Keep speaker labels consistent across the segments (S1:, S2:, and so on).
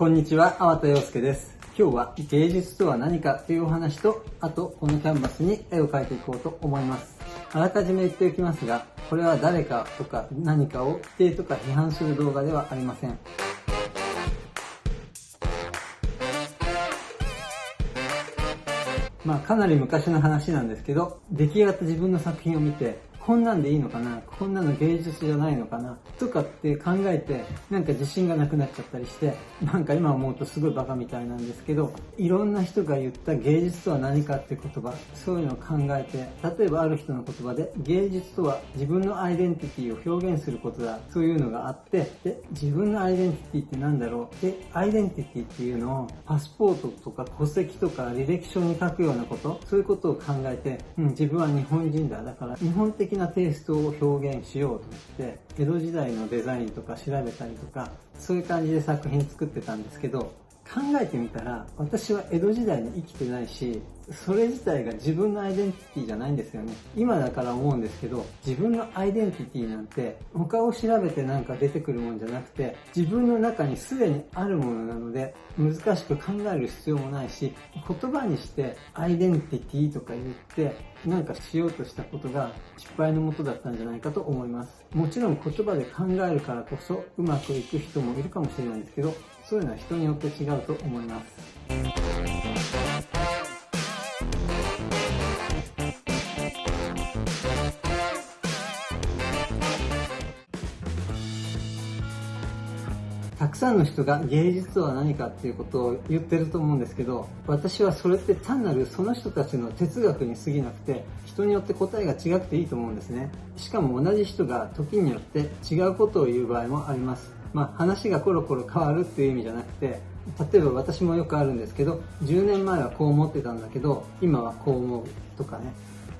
S1: こんにちは、粟田洋介です。今日は芸術とは何かというお話と、あとこのキャンバスに絵を描いていこうと思います。あらかじめ言っておきますが、これは誰かとか何かを否定とか批判する動画ではありません。まあかなり昔の話なんですけど、出来上がった自分の作品を見て、こんなんでいいのかな？こんなの芸術じゃないのかな？とかって考えて、なんか自信がなくなっちゃったりして、なんか今思うとすごいバカみたいなんですけど、いろんな人が言った芸術とは何かって言葉、そういうのを考えて、例えばある人の言葉で、芸術とは自分のアイデンティティを表現することだ、そういうのがあって、で、自分のアイデンティティって何だろう？で、アイデンティティっていうのをパスポートとか戸籍とか履歴書に書くようなこと、そういうことを考えて、うん、自分は日本人だ。だから日本的ななテイストを表現しようと思って、江戸時代のデザインとか調べたりとか、そういう感じで作品作ってたんですけど、考えてみたら、私は江戸時代に生きてないし、それ自体が自分のアイデンティティじゃないんですよね。今だから思うんですけど、自分のアイデンティティなんて、他を調べてなんか出てくるもんじゃなくて、自分の中にすでにあるものなので、難しく考える必要もないし、言葉にしてアイデンティティとか言って、なんかしようとしたことが失敗のもとだったんじゃないかと思います。もちろん言葉で考えるからこそうまくいく人もいるかもしれないんですけど、そういうのは人によって違うと思います。たくさんの人が芸術とは何かっていうことを言ってると思うんですけど、私はそれって単なるその人たちの哲学に過ぎなくて、人によって答えが違くていいと思うんですね。しかも同じ人が時によって違うことを言う場合もあります。まあ話がコロコロ変わるっていう意味じゃなくて、例えば私もよくあるんですけど、10年前はこう思ってたんだけど、今はこう思うとかね。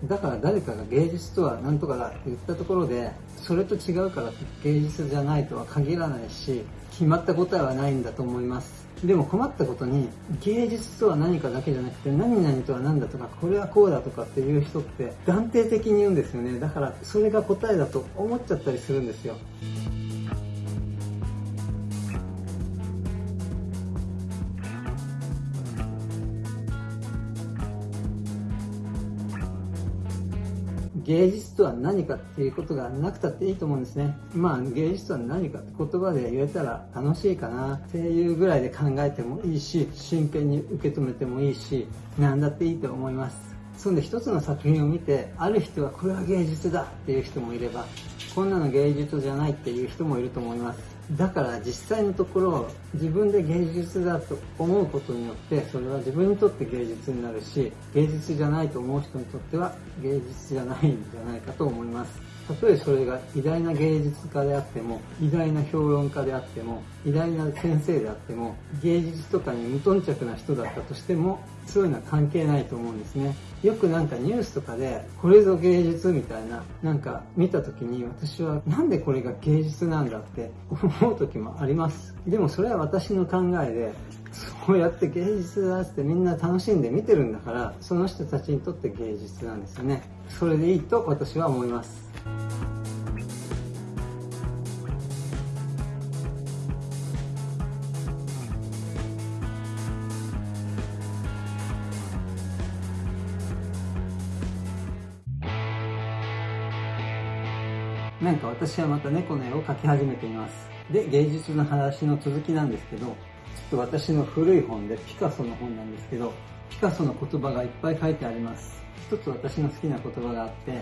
S1: だから誰かが芸術とは何とかだって言ったところで、それと違うから芸術じゃないとは限らないし、決まった答えはないんだと思います。でも困ったことに、芸術とは何かだけじゃなくて、何々とは何だとか、これはこうだとかっていう人って断定的に言うんですよね。だからそれが答えだと思っちゃったりするんですよ。芸術とは何かっていうことがなくたっていいと思うんですね。まあ芸術とは何かって言葉で言えたら楽しいかなっていうぐらいで考えてもいいし、真剣に受け止めてもいいし、何だっていいと思います。そんで一つの作品を見て、ある人はこれは芸術だっていう人もいれば、こんなの芸術じゃないっていう人もいると思います。だから実際のところ自分で芸術だと思うことによってそれは自分にとって芸術になるし芸術じゃないと思う人にとっては芸術じゃないんじゃないかと思いますたとえそれが偉大な芸術家であっても偉大な評論家であっても偉大な先生であっても芸術とかに無頓着な人だったとしてもそういうのは関係ないと思うんですね。よくなんかニュースとかでこれぞ芸術みたいななんか見た時に私はなんでこれが芸術なんだって思う時もあります。でもそれは私の考えでそうやって芸術だってみんな楽しんで見てるんだからその人たちにとって芸術なんですよねそれでいいと私は思いますなんか私はまた猫の絵を描き始めています。で、芸術の話の続きなんですけど、ちょっと私の古い本でピカソの本なんですけど、ピカソの言葉がいっぱい書いてあります。一つ私の好きな言葉があって、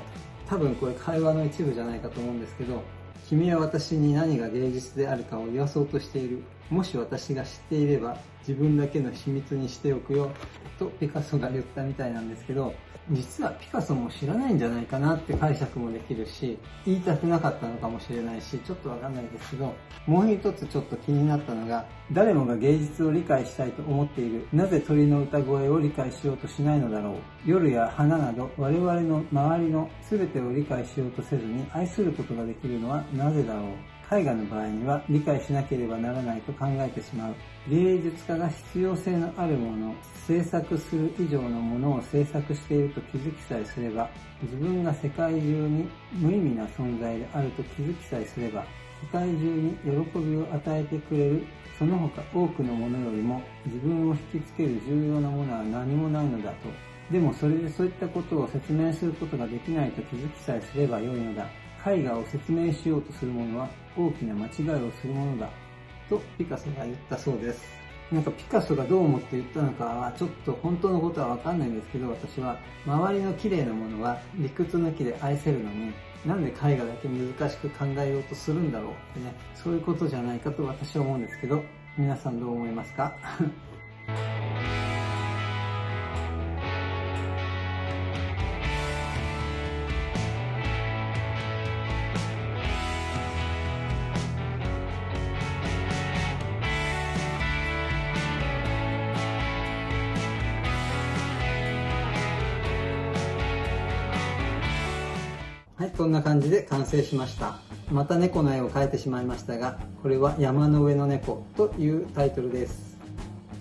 S1: 多分これ会話の一部じゃないかと思うんですけど、君は私に何が芸術であるかを言わそうとしている。もし私が知っていれば自分だけの秘密にしておくよ。とピカソが言ったみたいなんですけど、実はピカソも知らないんじゃないかなって解釈もできるし、言いたくなかったのかもしれないし、ちょっとわかんないですけど、もう一つちょっと気になったのが、誰もが芸術を理解したいと思っている。なぜ鳥の歌声を理解しようとしないのだろう。夜や花など我々の周りの全てを理解しようとせずに愛することができるのはなぜだろう。絵画の場合には理解しなければならないと考えてしまう。芸術家が必要性のあるもの、制作する以上のものを制作していると気づきさえすれば、自分が世界中に無意味な存在であると気づきさえすれば、世界中に喜びを与えてくれるその他多くのものよりも自分を引きつける重要なものは何もないのだと。でもそれでそういったことを説明することができないと気づきさえすればよいのだ。絵画を説明しようとする者は大きな間違いをするものだ。とピカソが言ったそうです。なんかピカソがどう思って言ったのかはちょっと本当のことはわかんないんですけど私は周りの綺麗なものは理屈抜きで愛せるのになんで絵画だけ難しく考えようとするんだろうってねそういうことじゃないかと私は思うんですけど皆さんどう思いますか？はい、こんな感じで完成しました。また猫の絵を描いてしまいましたが、これは山の上の猫というタイトルです。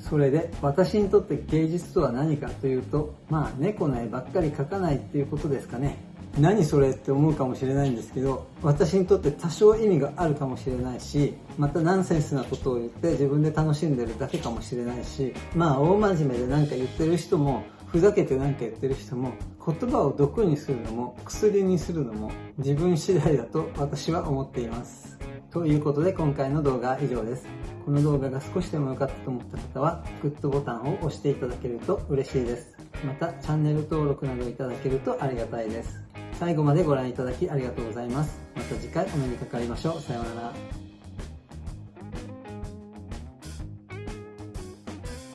S1: それで、私にとって芸術とは何かというと、まあ猫の絵ばっかり描かないっていうことですかね。何それって思うかもしれないんですけど、私にとって多少意味があるかもしれないし、またナンセンスなことを言って自分で楽しんでるだけかもしれないし、まあ大真面目で何か言ってる人もふざけて何か言ってる人も言葉を毒にするのも薬にするのも自分次第だと私は思っています。ということで今回の動画は以上です。この動画が少しでも良かったと思った方はグッドボタンを押していただけると嬉しいです。またチャンネル登録などいただけるとありがたいです。最後までご覧いただきありがとうございます。また次回お目にかかりましょう。さようなら。